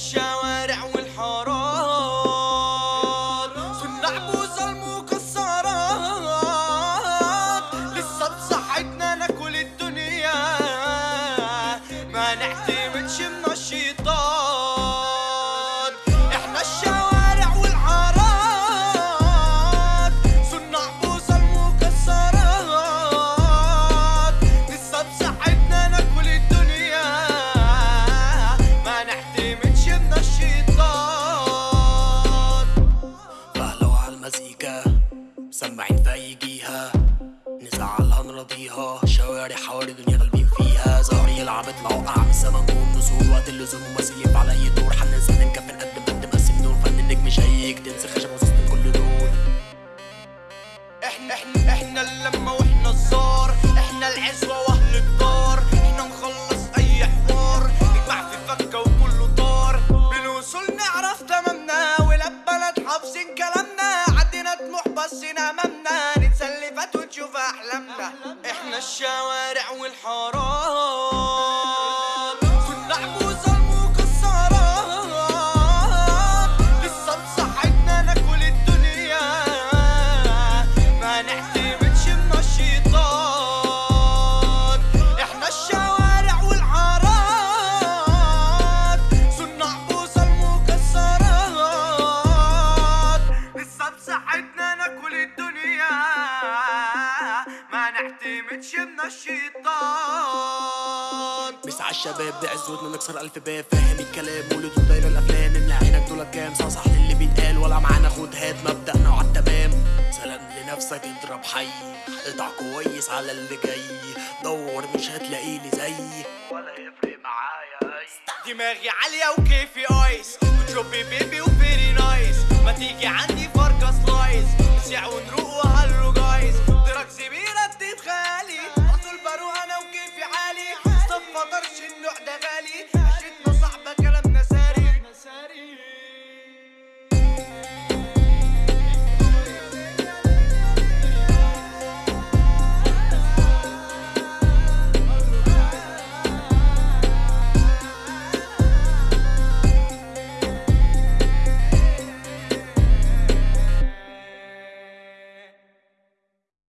shine. اراضيها شوارع حوالي دنيا غالبين فيها. زهري لعبت اطلع وقع من السما نجوم نزول وقت اللزوم ممثل على أي دور. هننزل نكفن قد ما قد مقسم نور. فن النجم شيك. تنسى خشب وسط كل دول إحنا إحنا إحنا اللمة وإحنا الزار. إحنا العزوة وأهل الدار. إحنا نخلص أي حوار. نجمع في فكة وكله طار. بالوصول نعرف تمامنا. ولبنا نتحفظين كلامنا. عدينا طموح بس أمامنا. ونشوف أحلامنا. إحنا الشوارع والحارات ما نعتمدش من الشيطان. بس على الشباب بعزوتنا نكسر ألف باب. فاهم الكلام ولدوا دايرة الأفلام. نملى عينك دول كام؟ صح اللي بيتقال. ولا معانا خد هات مبدأنا وعلى التمام. سلام لنفسك اضرب حي. اقطع كويس على اللي جاي. دور مش هتلاقي لي زيي ولا يفرق معايا. أي دماغي عالية وكيفي ice. وتشوبي baby و very nice. ما تيجي عندي فرقة slice وحده غالية.